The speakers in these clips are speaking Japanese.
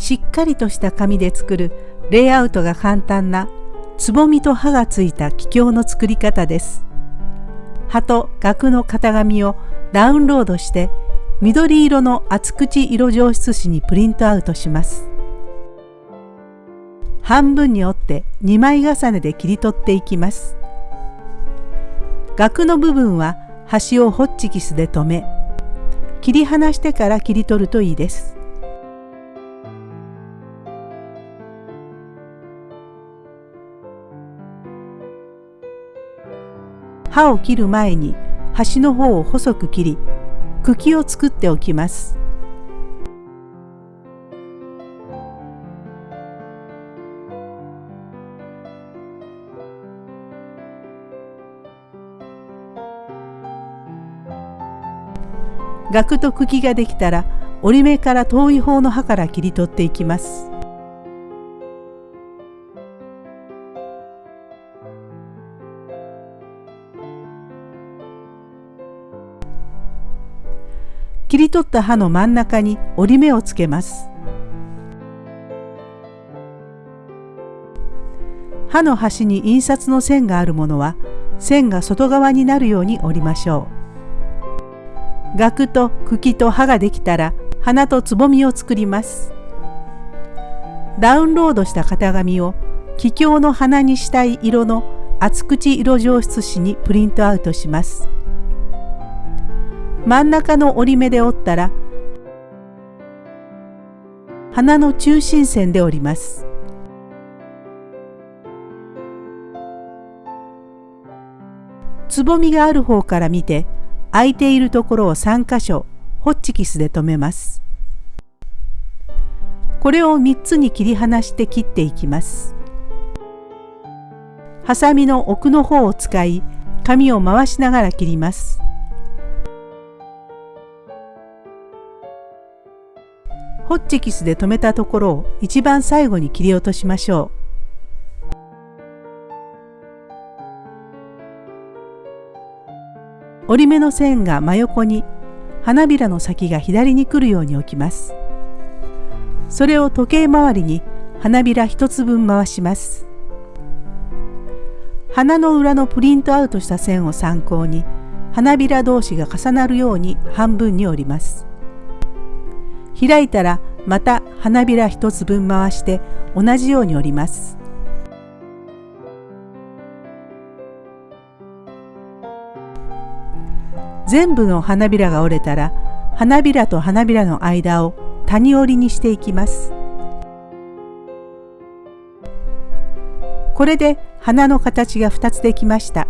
しっかりとした紙で作るレイアウトが簡単なつぼみと葉がついた気境の作り方です。葉と額の型紙をダウンロードして緑色の厚口色上質紙にプリントアウトします。半分に折って2枚重ねで切り取っていきます。額の部分は端をホッチキスで留め切り離してから切り取るといいです。刃を切る前に端の方を細く切り茎を作っておきます。額と茎ができたら折り目から遠い方の刃から切り取っていきます。切り取った刃の真ん中に折り目をつけます。刃の端に印刷の線があるものは線が外側になるように折りましょう。額と茎と刃ができたら花とつぼみを作ります。ダウンロードした型紙を気境の花にしたい色の厚口色上質紙にプリントアウトします。真ん中の折り目で折ったら花の中心線で折ります。つぼみがある方から見て空いているところを3箇所ホッチキスで留めます。これを3つに切り離して切っていきます。ハサミの奥の方を使い紙を回しながら切ります。ホッチキスで留めたところを一番最後に切り落としましょう。折り目の線が真横に花びらの先が左に来るように置きます。それを時計回りに花びら一つ分回します。花の裏のプリントアウトした線を参考に花びら同士が重なるように半分に折ります。開いたらまた花びら一つ分回して同じように折ります。全部の花びらが折れたら花びらと花びらの間を谷折りにしていきます。これで花の形が2つできました。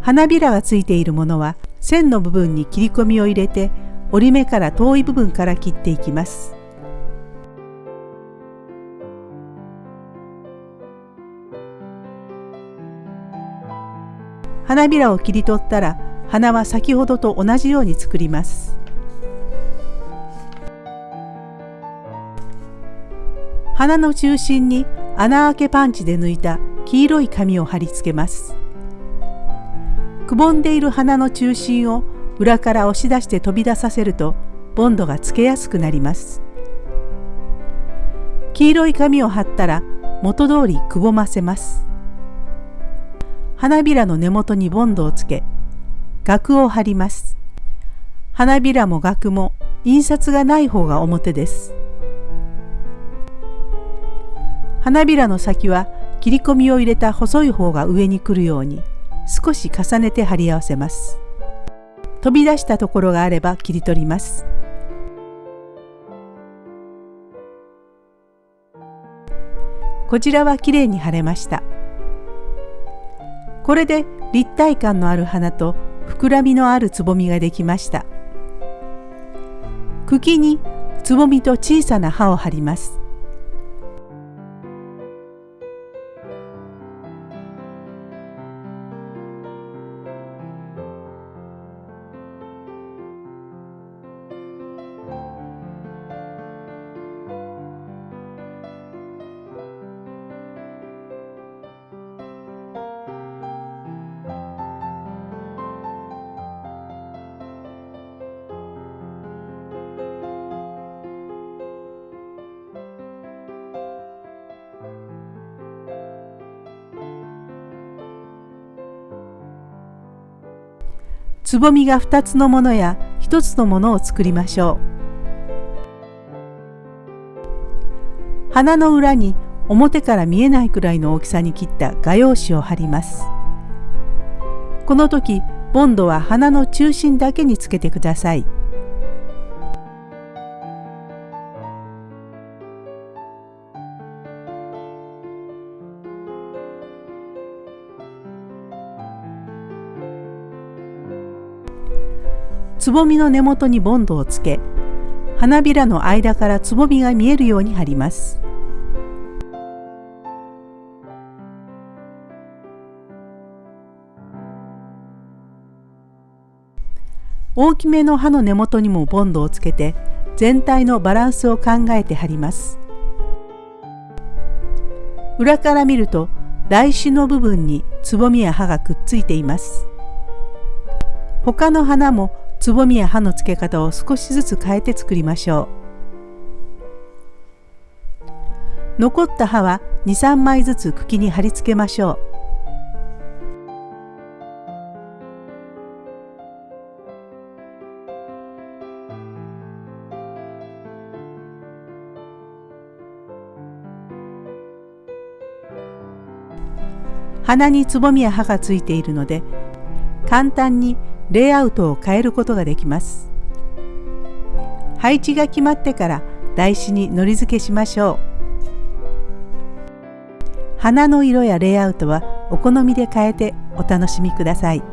花びらがついているものは線の部分に切り込みを入れて折り目から遠い部分から切っていきます。花びらを切り取ったら花は先ほどと同じように作ります。花の中心に穴あけパンチで抜いた黄色い紙を貼り付けます。くぼんでいる花の中心を裏から押し出して飛び出させるとボンドがつけやすくなります。黄色い紙を貼ったら元通りくぼませます。花びらの根元にボンドをつけ額を貼ります。花びらも額も印刷がない方が表です。花びらの先は切り込みを入れた細い方が上に来るように少し重ねて貼り合わせます。飛び出したところがあれば切り取ります。こちらはきれいに貼れました。これで立体感のある花と膨らみのあるつぼみができました。茎につぼみと小さな葉を貼ります。つぼみが2つのものや1つのものを作りましょう。花の裏に表から見えないくらいの大きさに切った画用紙を貼ります。この時ボンドは花の中心だけにつけてください。つぼみの根元にボンドをつけ花びらの間からつぼみが見えるように貼ります。大きめの葉の根元にもボンドをつけて全体のバランスを考えて貼ります。裏から見ると台紙の部分につぼみや葉がくっついています。他の花もつぼみや葉の付け方を少しずつ変えて作りましょう。残った葉は23枚ずつ茎に貼り付けましょう。花につぼみや葉がついているので簡単にレイアウトを変えることができます配置が決まってから台紙にのり付けしましょう花の色やレイアウトはお好みで変えてお楽しみください。